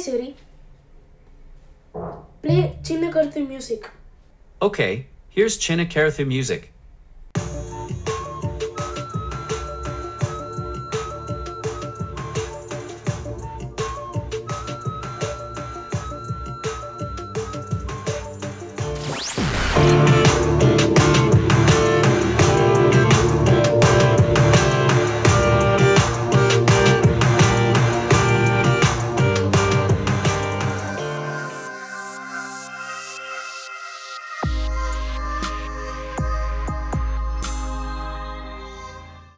Siri. Play Chinna Karthi music. Okay, here's Chinna Karathu music.